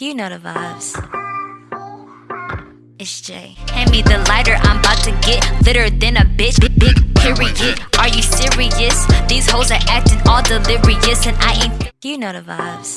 You know the vibes. It's Jay. Hand me the lighter, I'm about to get litter than a bitch. Big, big period. Are you serious? These hoes are acting all delirious, and I ain't. You know the vibes.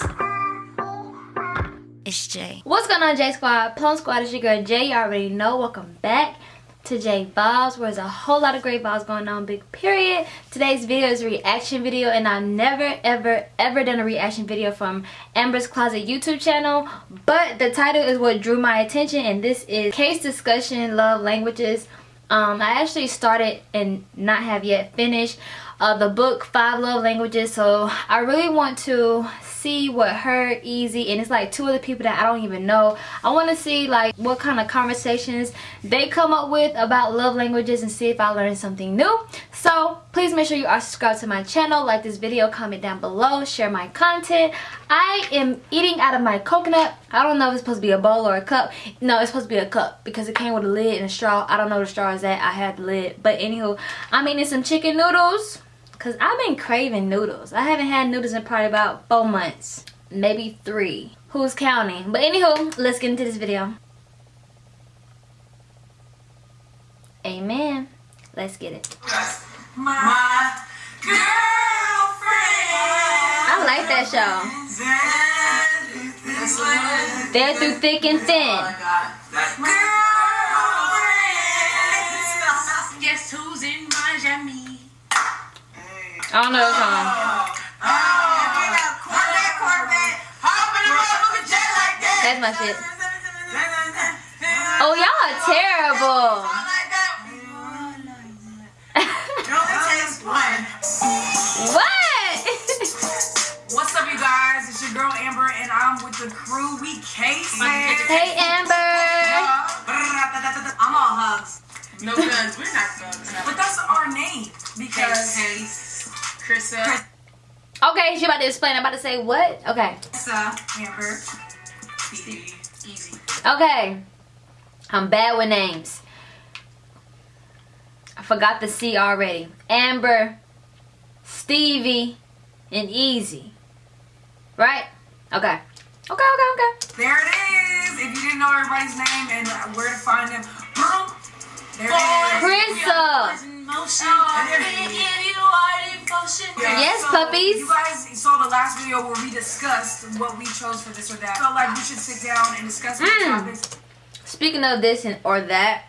It's Jay. What's going on, J Squad? Plum Squad, it's your girl Jay. You already know. Welcome back to J Vibes, where there's a whole lot of great vibes going on. Big period. Today's video is a reaction video, and I've never, ever, ever done a reaction video from Amber's Closet YouTube channel. But the title is what drew my attention, and this is Case Discussion Love Languages. Um, I actually started and not have yet finished uh, the book Five Love Languages, so I really want to see what her easy and it's like two other people that i don't even know. I want to see like what kind of conversations they come up with about love languages and see if i learn something new. So please make sure you are subscribed to my channel like this video comment down below share my content. I am eating out of my coconut. I don't know if it's supposed to be a bowl or a cup. No it's supposed to be a cup because it came with a lid and a straw. I don't know the straw is at. I had the lid. But anywho i'm eating some chicken noodles because I've been craving noodles. I haven't had noodles in probably about four months. Maybe three. Who's counting? But anywho, let's get into this video. Amen. Let's get it. My girlfriend. I like that show. They're through thick and thin. I don't know the song. That's my shit. Oh, y'all are terrible. Krissa. Okay, she about to explain. I'm about to say what? Okay. Amber. Stevie. Easy. Okay. I'm bad with names. I forgot the C already. Amber, Stevie, and Easy. Right? Okay. Okay, okay, okay. There it is. If you didn't know everybody's name and where to find them, boom. There it is. Krissa. Yes, so puppies. You guys saw the last video where we discussed what we chose for this or that. Felt like we should sit down and discuss what Mm. topics. Speaking of this and or that,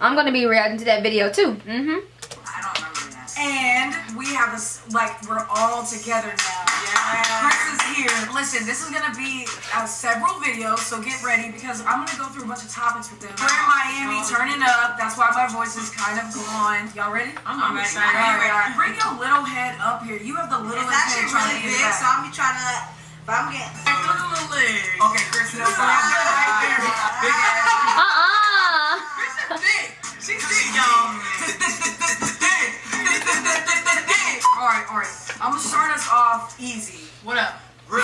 I'm gonna be reacting to that video too. Mm-hmm. I don't remember that. And we have a s- like we're all together now. Chris is here. Listen, this is gonna be uh, several videos, so get ready because I'm gonna go through a bunch of topics with them. We're in Miami, turning up. That's why my voice is kind of gone. Y'all ready? I'm ready. I'm All ready. right, Bring your little head up here. You have the It's littlest head actually trying really to get big, it so. I'm be trying to. But I'm getting. Look at the leg. Okay, Chris, no, so that's good right there. Big ass. Uh-uh. Krissa thick. She's thick, y'all. Alright, alright. I'm gonna start us off easy. What up? We're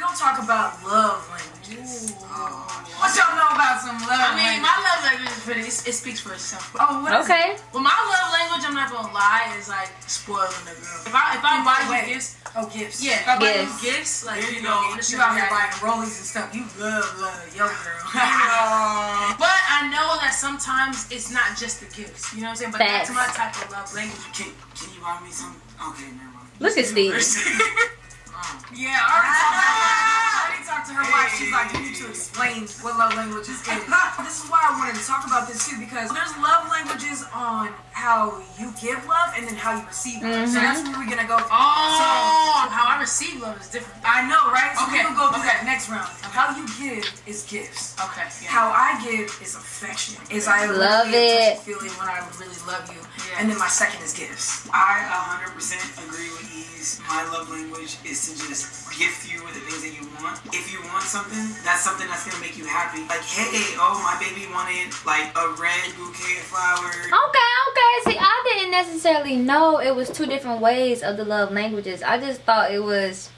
gonna talk about love languages. Oh, what y'all know about some love I mean, languages? my love language is pretty. It, it speaks for itself. Oh, what is it? Okay. Well, my love language, I'm not gonna lie, is like spoiling the girl. If I if I buy you gifts, Oh, gifts. yeah, if I buy you Gifts. gifts, like you you know, go. You out here buying rollies and stuff. You love, love your girl. But I know that sometimes it's not just the gifts. You know what I'm saying? But Facts. that's my type of love language. Can, can you buy me some? Okay, never mind. Look at Steve. yeah, I already talked to her. I already talked to her wife. She's like, you need to explain what love languages is. this is why I wanted to talk about this too because there's love languages on how you give love and then how you receive love. So that's mm-hmm. where we're gonna go. Oh, how I receive love is different. I know, right? So Okay, we can go through okay. that next round. How you give is gifts. Okay. Yeah. How I give is affection. Is I Love really it. touch the feeling when I really love you. Yeah. And then my second is gifts. I 100% agree with Ease. My love language is to just gift you with the things that you want. If you want something, that's something that's gonna make you happy. Like, hey, oh, my baby wanted like a red bouquet of flowers. Okay, okay. See, I didn't necessarily know it was two different ways of the love languages. I just thought it was.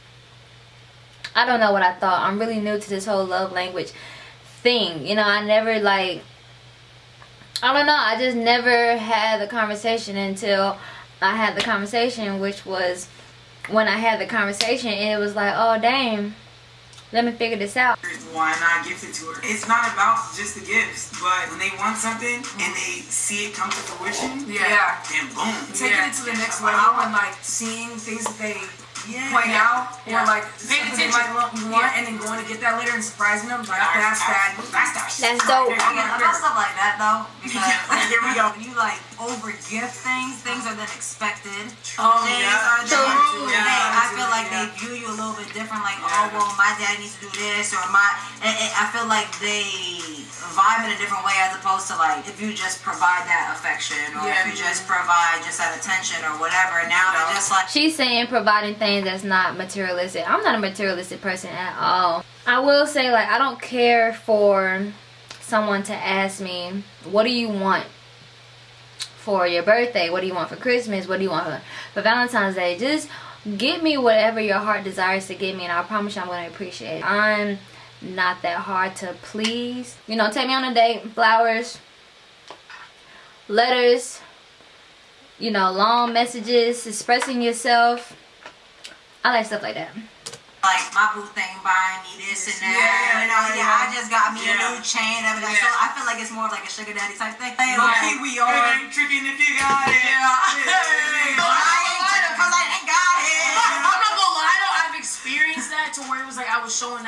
I don't know what I thought. I'm really new to this whole love language thing. You know, I never like. I don't know. I just never had the conversation until I had the conversation, which was when I had the conversation, and it was like, oh, dang. Let me figure this out. Why not gift it to her? It's not about just the gifts, but when they want something and they see it come to fruition, Yeah. then boom. Taking Yeah. it to the next level and like seeing things that they point out Yeah. or like Paying something they attention. might want, want and then going to get that later and surprising them. Like that's that. That's that. shit. That's dope. I mean, I love stuff like that though, because like, Here we go. when you like over gift things, things are then expected. Oh, things yeah. are then, True. they, Yeah. I feel like they view you a little bit different. Like, oh, Yeah. oh well, my dad needs to do this, or my. And, and I feel like they vibe in a different way as opposed to like if you just provide that affection or Yeah. if you just provide just that attention or whatever. Now Yeah. it's just like. She's saying providing things that's not materialistic. I'm not a materialistic person at all. I will say like I don't care for someone to ask me, "What do you want for your birthday? What do you want for Christmas? What do you want for, for Valentine's Day?" Just give me whatever your heart desires to give me and I promise you I'm going to appreciate it. I'm not that hard to please. You know, take me on a date, flowers, letters, you know, long messages, expressing yourself. I like stuff like that. like my boo thing buying me this and that. Yeah, you know, yeah, yeah, I just got me Yeah. a new chain. Everything. Yeah. So I feel like it's more of like a sugar daddy type thing. Like, Low key, we are. It ain't tricking if you got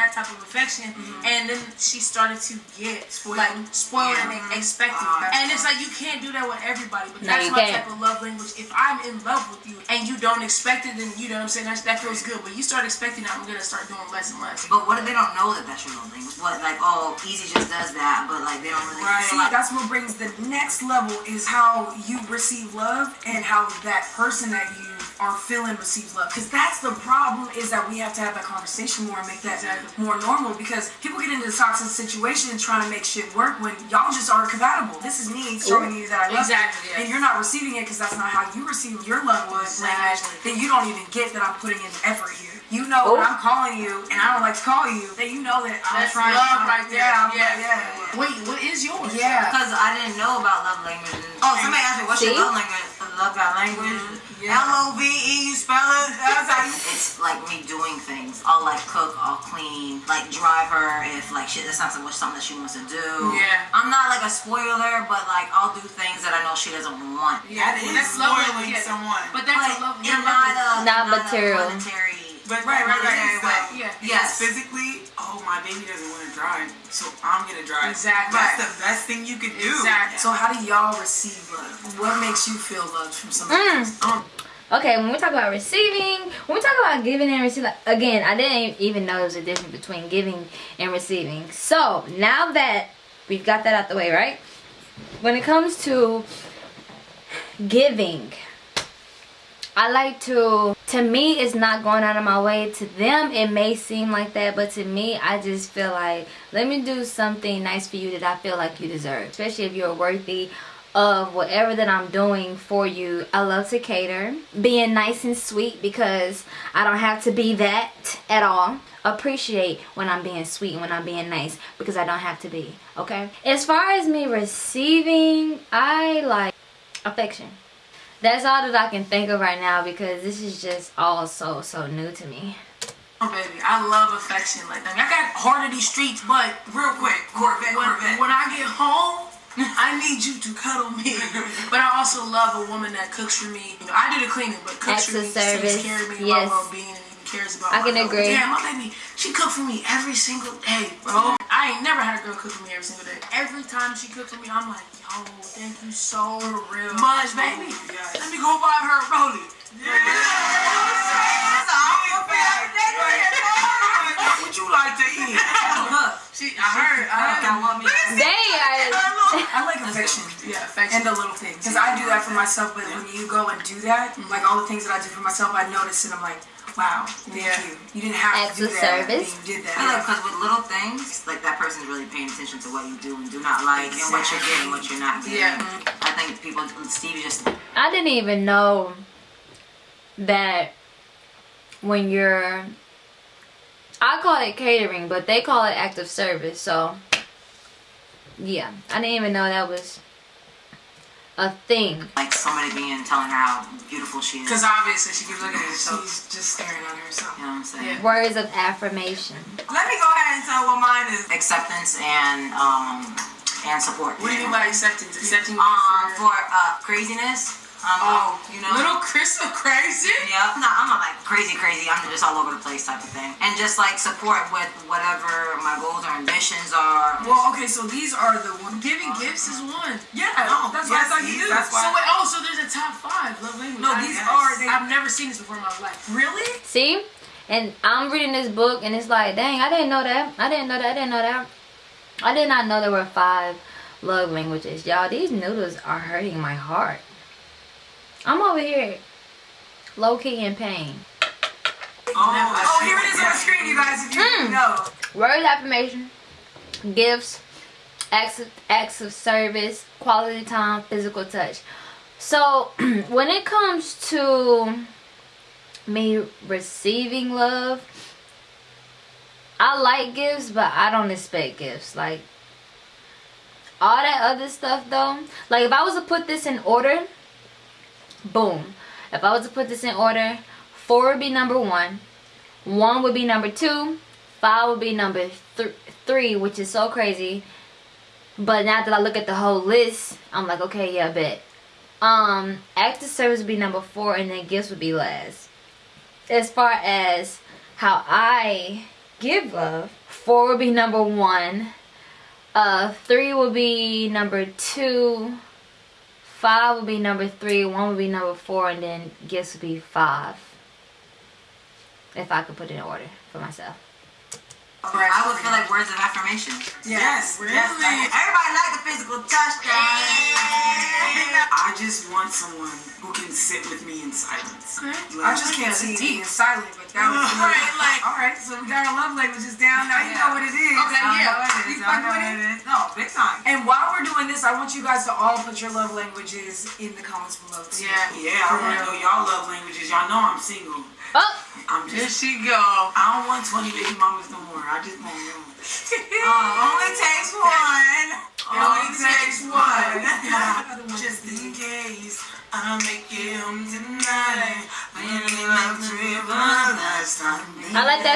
that type of affection, and then she started to get like spoiled Yeah. and expected, Uh, and it's like you can't do that with everybody. But No, that's you my can't. type of love language. If I'm in love with you and you don't expect it, then you know what I'm saying that, that feels good. But you start expecting it, I'm gonna start doing less and less. But what if they don't know that that's your love language? What like oh, Easy just does that, but like they don't really Right. See, like. that's what brings the next level is how you receive love and how that person that you are feeling receives love. Because that's the problem is that we have to have that conversation more and make that Exactly. more normal. Because people get into this toxic situation trying to make shit work when y'all just aren't compatible. This is me showing you that I love Exactly, you, yeah. and you're not receiving it because that's not how you receive your love language. Exactly. Then you don't even get that I'm putting in effort here. You know Oh. when I'm calling you and I don't like to call you, then you know that I'm That's trying. love I'm- right there. Yeah, I'm- Yeah. yeah. Wait, what is yours? Yeah. Because I didn't know about love language. Oh, somebody asked me, what's See? your love language? Love that language. Yeah. L O V E, you spell it. That's how you. It's like me doing things. I'll like cook, I'll clean, like drive her if like shit. That's not so much something that she wants to do. Yeah. I'm not like a spoiler, but like I'll do things that I know she doesn't want. Yeah, That is that's love language, spoiling yeah. someone. But that's But a love. in love not language. a uh, Not not material. A monetary. But Right, right, monetary right, right. Yeah. Yes. Physically, oh my baby doesn't want to drive, so I'm gonna drive. Exactly. That's the best thing you could do. Exactly. So how do y'all receive love? What makes you feel loved from somebody Mm. else? Um, Okay, when we talk about receiving, when we talk about giving and receiving, again, I didn't even know there was a difference between giving and receiving. So now that we've got that out the way, right? When it comes to giving, I like to, to me, it's not going out of my way. To them, it may seem like that, but to me, I just feel like, let me do something nice for you that I feel like you deserve. Especially if you're worthy of whatever that I'm doing for you. I love to cater. Being nice and sweet because I don't have to be that at all. Appreciate when I'm being sweet and when I'm being nice because I don't have to be. Okay? As far as me receiving, I like affection. That's all that I can think of right now because this is just all so, so new to me. Oh, baby, I love affection like that. I got heart of these streets, but Real quick, Corvette, when, Corvette. when I get home, I need you to cuddle me. But I also love a woman that cooks for me. You know, I do the cleaning, but cooks Acts for me, service, takes care of me, yes. my well-being, and even cares about I my can health. agree. Damn, my baby, she cooked for me every single day, bro. Oh, I ain't never had a girl cook for me every single day. Every time she cooks for me, I'm like, yo, thank you so real. much, baby. Yes. Let me go buy her a rollie. That's She, I heard, I heard. Y'all me? They are. I like affection. Yeah, affection. And the little things. Because I do that for myself, but when you go and do that, mm-hmm. like all the things that I do for myself, I notice and I'm like, wow, thank Yeah. you. You didn't have Acts to do of that. service. You did I feel like that. because with little things, like that person's really paying attention to what you do and do not like, and what you're getting, what you're not getting. Yeah. I think people, Stevie just I didn't even know that when you're I call it catering, but they call it active service. So yeah, I didn't even know that was a thing. Like somebody being telling her how beautiful she is. Because obviously she keeps looking at herself. She's just staring at herself. You know what I'm saying? Yeah. Words of affirmation. Let me go ahead and tell what mine is. Acceptance and um and support. What do you mean by acceptance? Accepting Um, for, for uh craziness. Um, oh, you know. little Chris so crazy. Yeah, no, I'm not like crazy, crazy. I'm just all over the place type of thing, and just like support with whatever my goals or ambitions are. Well, okay, so these are the ones. Giving gifts is one. Yeah, No, that's what I thought you these- knew. that's So why- wait, oh, so there's a top five love language. No, these yes. are- they- I've never seen this before in my life. Really? See? And I'm reading this book and it's like, dang, I didn't know that. I didn't know that. I didn't know that. I did not know there were five love languages. Y'all, these noodles are hurting my heart. I'm over here low key in pain. Oh, Oh, here it is on the screen, you guys, if you Mm. know. Words affirmation, gifts, acts of, acts of service, quality time, physical touch. So when it comes to me receiving love, I like gifts, but I don't expect gifts. Like all that other stuff though. Like if I was to put this in order, boom. If I was to put this in order, four would be number one, one would be number two, five would be number th- three, which is so crazy. But now that I look at the whole list, I'm like, okay, yeah, bet. Um, active service would be number four, and then gifts would be last. As far as how I give love, four would be number one. Uh, three would be number two. Five would be number three. One would be number four, and then gifts would be five. If I could put it in order for myself. I would feel like words of affirmation. Yes, Really? yes, I- Everybody like the physical touch, I just want someone who can sit with me in silence. Okay. I just can't see it being silent, but that was Right, like- All right, so we got our love languages down. Now you know what it is. Okay, I yeah. know what it You. I fuck know with what it? is. No, big time. And while we're doing this, I want you guys to all put your love languages in the comments below. Too. Yeah. Yeah, I want to know y'all love languages. Y'all know I'm single. Oh, I'm Here she go. I don't want 20 baby mamas no more. I just want one. Uh, only takes one. Only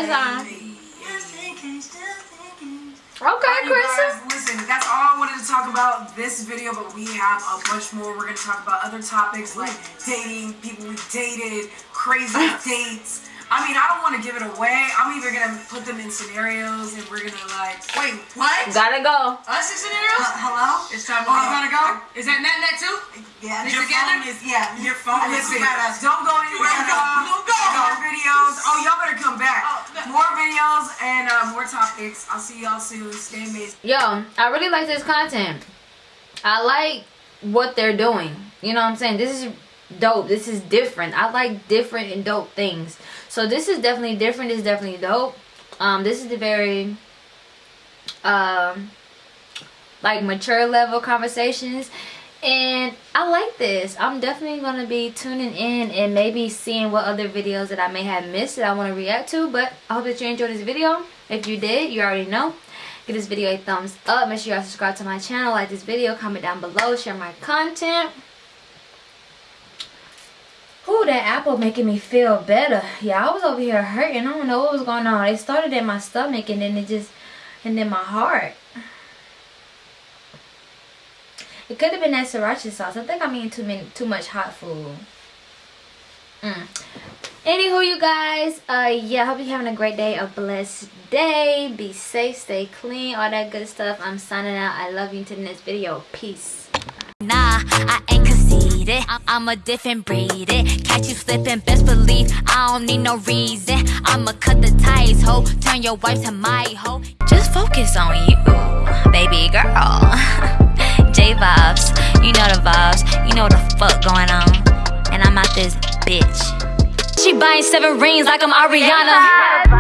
that song. Okay, Krista. listen, that's all I wanted to talk about this video, but we have a bunch more. We're gonna talk about other topics like dating, people we dated, crazy dates. I mean, I don't want to give it away. I'm either gonna put them in scenarios and we're gonna like. Wait, what? Gotta go. Us in scenarios? Hello? It's time to Oh, go. you gotta go? Is that net net too? Yeah, They your together? phone is, yeah, your phone is Listen, don't go anywhere. Don't go, y'all. don't go. More videos. Oh, y'all better come back. Oh, no. More videos and uh, more topics. I'll see y'all soon. Stay amazing. Yo, I really like this content. I like what they're doing. You know what I'm saying? This is dope. This is different. I like different and dope things. So this is definitely different. Is definitely dope. Um, this is the very um like mature level conversations. And I like this. I'm definitely going to be tuning in and maybe seeing what other videos that I may have missed that I want to react to. But I hope that you enjoyed this video. If you did, you already know. Give this video a thumbs up. Make sure you subscribe to my channel. Like this video. Comment down below. Share my content. Ooh, that apple making me feel better. Yeah, I was over here hurting. I don't know what was going on. It started in my stomach and then it just, and then my heart. It could have been that sriracha sauce. I think I'm eating too many, too much hot food. Mm. Anywho, you guys, uh, yeah, hope you're having a great day, a blessed day. Be safe, stay clean, all that good stuff. I'm signing out. I love you until the next video. Peace. Nah, I ain't conceited. I- I'm a different breed. It. Catch you slipping, best believe I don't need no reason. I'ma cut the ties, ho. Turn your wife to my hoe. Just focus on you, baby girl. J vibes, you know the vibes. You know the fuck going on. And I'm out this bitch. She buying seven rings like I'm Ariana.